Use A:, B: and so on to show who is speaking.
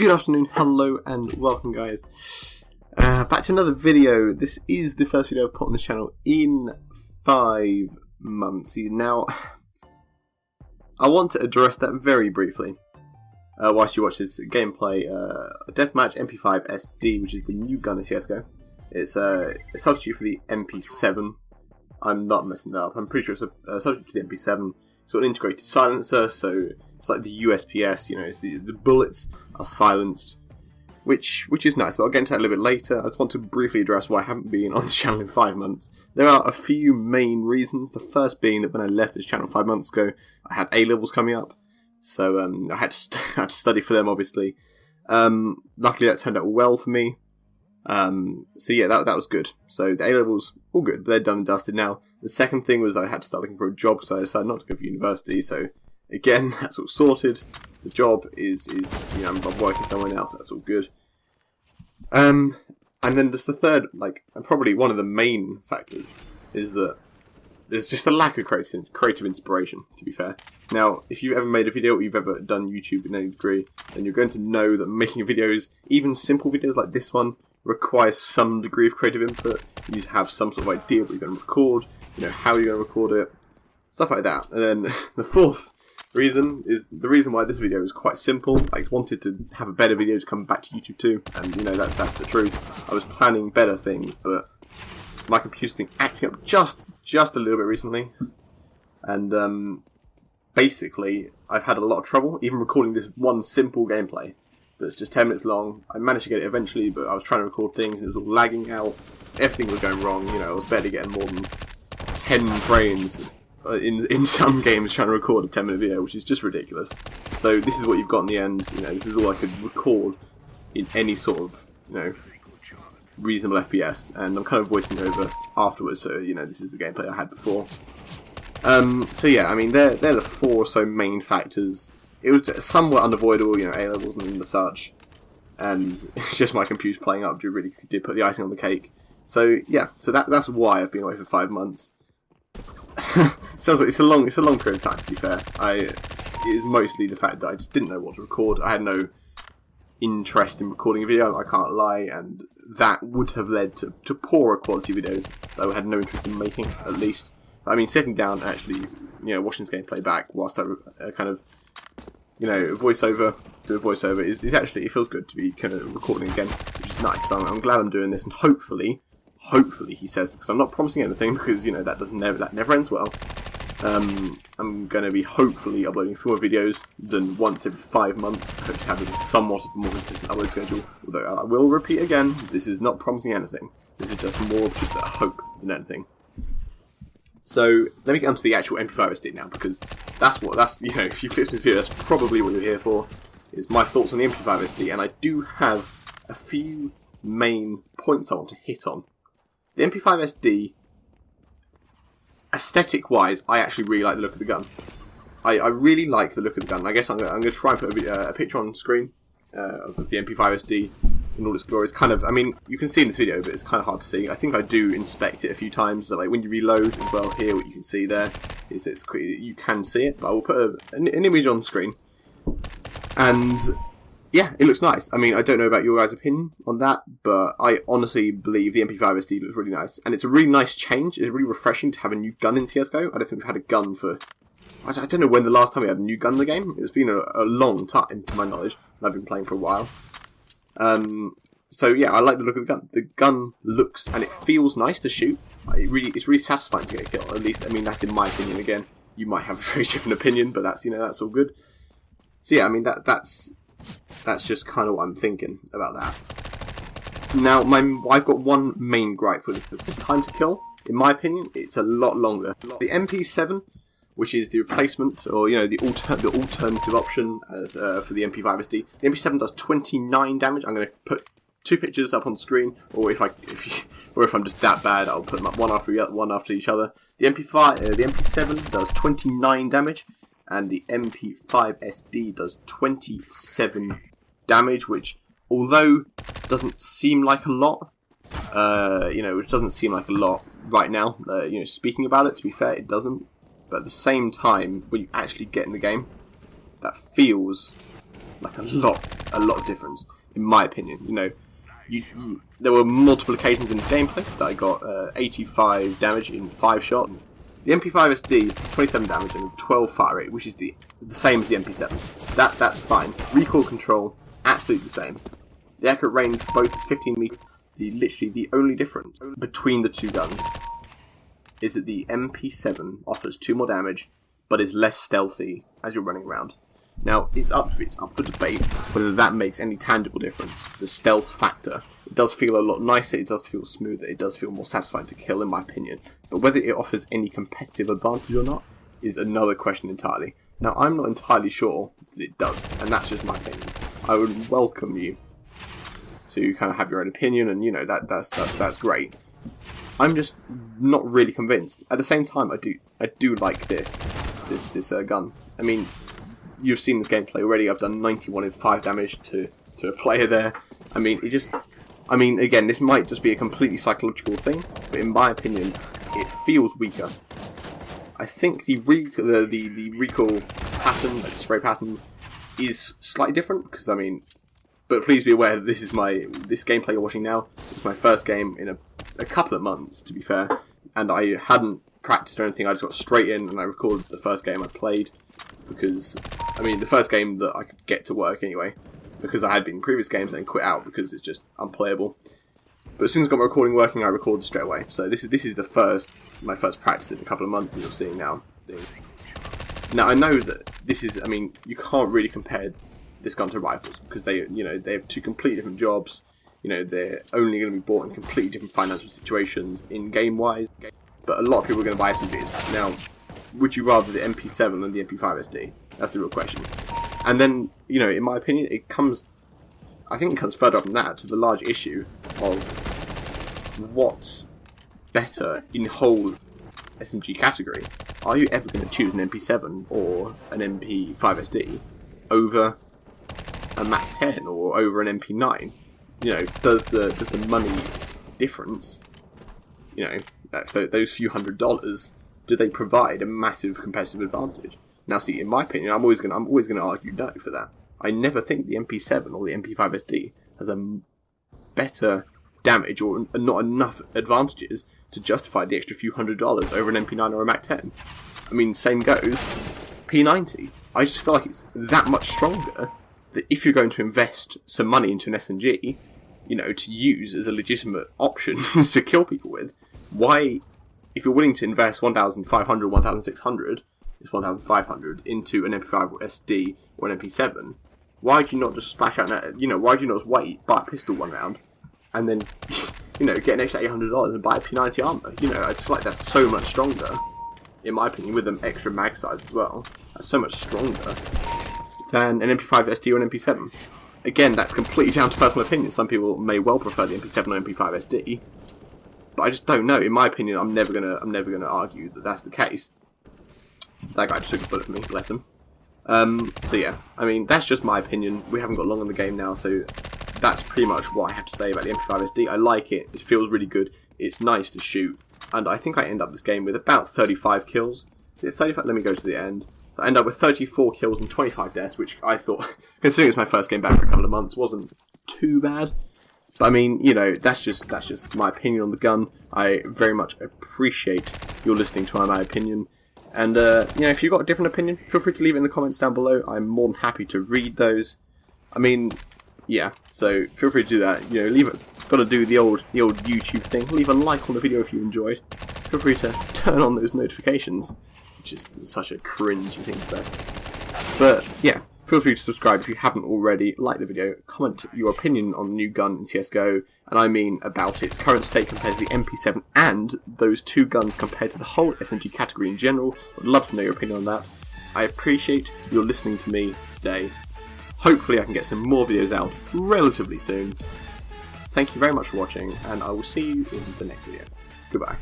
A: Good afternoon, hello, and welcome, guys. Uh, back to another video. This is the first video I've put on the channel in five months. Now, I want to address that very briefly uh, whilst you watch this gameplay. Uh, Deathmatch MP5 SD, which is the new gun in CSGO. It's uh, a substitute for the MP7. I'm not messing that up. I'm pretty sure it's a, substitute to the MP7. It's got an integrated silencer, so it's like the USPS. You know, it's the, the bullets are silenced which which is nice. But I'll get into that a little bit later. I just want to briefly address why I haven't been on the channel in five months. There are a few main reasons. The first being that when I left this channel five months ago, I had A levels coming up, so um, I had to I had to study for them. Obviously, um, luckily that turned out well for me. Um, so yeah, that that was good. So the A levels all good. They're done and dusted now. The second thing was I had to start looking for a job, so I decided not to go for university. So again, that's all sorted the job is is you know I'm working somewhere else. That's all good. Um, and then just the third, like, and probably one of the main factors is that there's just a lack of creative creative inspiration. To be fair, now if you've ever made a video or you've ever done YouTube in any degree, then you're going to know that making videos, even simple videos like this one, requires some degree of creative input. You need to have some sort of idea what you're going to record, you know how you're going to record it, stuff like that. And then the fourth reason is the reason why this video is quite simple. I wanted to have a better video to come back to YouTube too, and you know that that's the truth. I was planning better things, but my computer's been acting up just just a little bit recently, and um, basically I've had a lot of trouble even recording this one simple gameplay that's just 10 minutes long. I managed to get it eventually, but I was trying to record things and it was all lagging out. Everything was going wrong, you know, I was barely getting more than 10 frames in in some games trying to record a 10 minute video, which is just ridiculous. So this is what you've got in the end. You know, this is all I could record in any sort of you know reasonable FPS, and I'm kind of voicing over afterwards. So you know, this is the gameplay I had before. Um, so yeah, I mean, they're they're the four or so main factors. It was somewhat unavoidable, you know, A levels and the such, and it's just my computer playing up. Do really did put the icing on the cake. So yeah, so that that's why I've been away for five months. Sounds like it's a long, it's a long period of time. To be fair, I it is mostly the fact that I just didn't know what to record. I had no interest in recording a video. I can't lie, and that would have led to, to poorer quality videos that I had no interest in making. At least, I mean, sitting down actually, you know, watching this gameplay back whilst I uh, kind of, you know, voiceover do a voiceover is, is actually it feels good to be kind of recording again, which is nice. So I'm, I'm glad I'm doing this, and hopefully hopefully he says because I'm not promising anything because you know that doesn't never that never ends well. Um, I'm going to be hopefully uploading fewer videos than once every five months. I hope to have a somewhat of a more consistent upload schedule. Although I will repeat again, this is not promising anything. This is just more of just a hope than anything. So let me get onto the actual MP5 SD now because that's what that's you know if you click this video that's probably what you're here for is my thoughts on the MP5 SD and I do have a few main points I want to hit on the MP5 SD, aesthetic wise, I actually really like the look of the gun. I, I really like the look of the gun. I guess I'm going to try and put a, uh, a picture on screen uh, of the MP5 SD in all its glory. It's kind of, I mean, you can see in this video, but it's kind of hard to see. I think I do inspect it a few times. So, like when you reload as well, here what you can see there is it's you can see it. But I will put a, an, an image on screen, and yeah, it looks nice. I mean, I don't know about your guys' opinion on that, but I honestly believe the MP5 SD looks really nice, and it's a really nice change. It's really refreshing to have a new gun in CS:GO. I don't think we've had a gun for. I don't know when the last time we had a new gun in the game. It's been a, a long time, to my knowledge, and I've been playing for a while. Um, so yeah, I like the look of the gun. The gun looks and it feels nice to shoot. It really, it's really satisfying to get a kill. At least, I mean, that's in my opinion. Again, you might have a very different opinion, but that's you know that's all good. So yeah, I mean that that's that's just kind of what I'm thinking about that. Now, my I've got one main gripe with this. The time to kill, in my opinion, it's a lot longer. The MP7, which is the replacement, or you know, the alter the alternative option as, uh, for the MP5 SD, the MP7 does 29 damage. I'm going to put two pictures up on screen, or if I if or if I'm just that bad, I'll put them up one after one after each other. The MP5, uh, the MP7 does 29 damage, and the MP5 SD does 27 damage, which although doesn't seem like a lot, uh, you know, which doesn't seem like a lot right now. Uh, you know, speaking about it, to be fair, it doesn't. But at the same time, when you actually get in the game, that feels like a lot, a lot of difference, in my opinion. You know, you, there were multiple occasions in this gameplay that I got uh, 85 damage in 5 shots. The MP5SD, 27 damage and 12 fire rate, which is the the same as the MP7. That That's fine. Recoil control, absolutely the same. The accurate range both is 15 meters. The, literally the only difference between the two guns is that the MP7 offers 2 more damage, but is less stealthy as you're running around. Now, it's up, it's up for debate whether that makes any tangible difference. The stealth factor. It does feel a lot nicer, it does feel smoother, it does feel more satisfying to kill, in my opinion. But whether it offers any competitive advantage or not is another question entirely. Now, I'm not entirely sure that it does, and that's just my opinion. I would welcome you to kind of have your own opinion, and you know that that's that's that's great. I'm just not really convinced. At the same time, I do I do like this this this uh, gun. I mean, you've seen this gameplay already. I've done 91 in 5 damage to, to a player there. I mean, it just... I mean, again, this might just be a completely psychological thing, but in my opinion, it feels weaker. I think the, re the, the, the recoil pattern, like the spray pattern, is slightly different, because, I mean... But please be aware that this is my... This gameplay you're watching now is my first game in a, a couple of months, to be fair, and I hadn't practiced or anything, I just got straight in and I recorded the first game I played, because I mean, the first game that I could get to work anyway, because I had been in previous games and quit out because it's just unplayable. But as soon as I got my recording working, I recorded straight away. So this is this is the first my first practice in a couple of months, as you're seeing now. Now I know that this is. I mean, you can't really compare this gun to rifles because they, you know, they have two completely different jobs. You know, they're only going to be bought in completely different financial situations in game wise. But a lot of people are going to buy SMGs. Now, would you rather the MP7 than the MP5SD? That's the real question. And then, you know, in my opinion, it comes, I think it comes further up than that to the large issue of what's better in whole SMG category. Are you ever going to choose an MP7 or an MP5SD over a MAC-10 or over an MP9? You know, does the does the money difference, you know, those few hundred dollars, do they provide a massive competitive advantage? Now, see, in my opinion, I'm always going I'm always going to argue no for that. I never think the MP7 or the MP5SD has a better damage or not enough advantages to justify the extra few hundred dollars over an MP9 or a MAC-10. I mean, same goes P90. I just feel like it's that much stronger that if you're going to invest some money into an SMG, you know, to use as a legitimate option to kill people with, why, if you're willing to invest 1,500, 1,600 it's 1500 into an MP5 or SD or an MP7, why do you not just splash out, you know, why do you not just wait, buy a pistol one round, and then, you know, get an extra $800 and buy a P90 armor? You know, I just feel like that's so much stronger, in my opinion, with an extra mag size as well. That's so much stronger than an MP5 SD or an MP7. Again, that's completely down to personal opinion. Some people may well prefer the MP7 or MP5 SD, but I just don't know. In my opinion, I'm never gonna, I'm never gonna argue that that's the case. That guy just took a bullet for me, bless him. Um, so yeah, I mean, that's just my opinion. We haven't got long in the game now, so that's pretty much what I have to say about the MP5SD. I like it, it feels really good, it's nice to shoot, and I think I end up this game with about 35 kills. 35, let me go to the end. I end up with 34 kills and 25 deaths, which I thought, considering it's my first game back for a couple of months, wasn't too bad. But I mean, you know, that's just that's just my opinion on the gun. I very much appreciate your listening to my opinion. And, uh, you know, if you've got a different opinion, feel free to leave it in the comments down below. I'm more than happy to read those. I mean, yeah, so feel free to do that. You know, leave it, got to do the old, the old YouTube thing. Leave a like on the video if you enjoyed. Feel free to turn on those notifications, which is such a cringy thing to say. But, yeah, Feel free to subscribe if you haven't already, like the video, comment your opinion on the new gun in CSGO, and I mean about its current state compared to the MP7 and those two guns compared to the whole SMG category in general. I'd love to know your opinion on that. I appreciate your listening to me today. Hopefully I can get some more videos out relatively soon. Thank you very much for watching, and I will see you in the next video. Goodbye.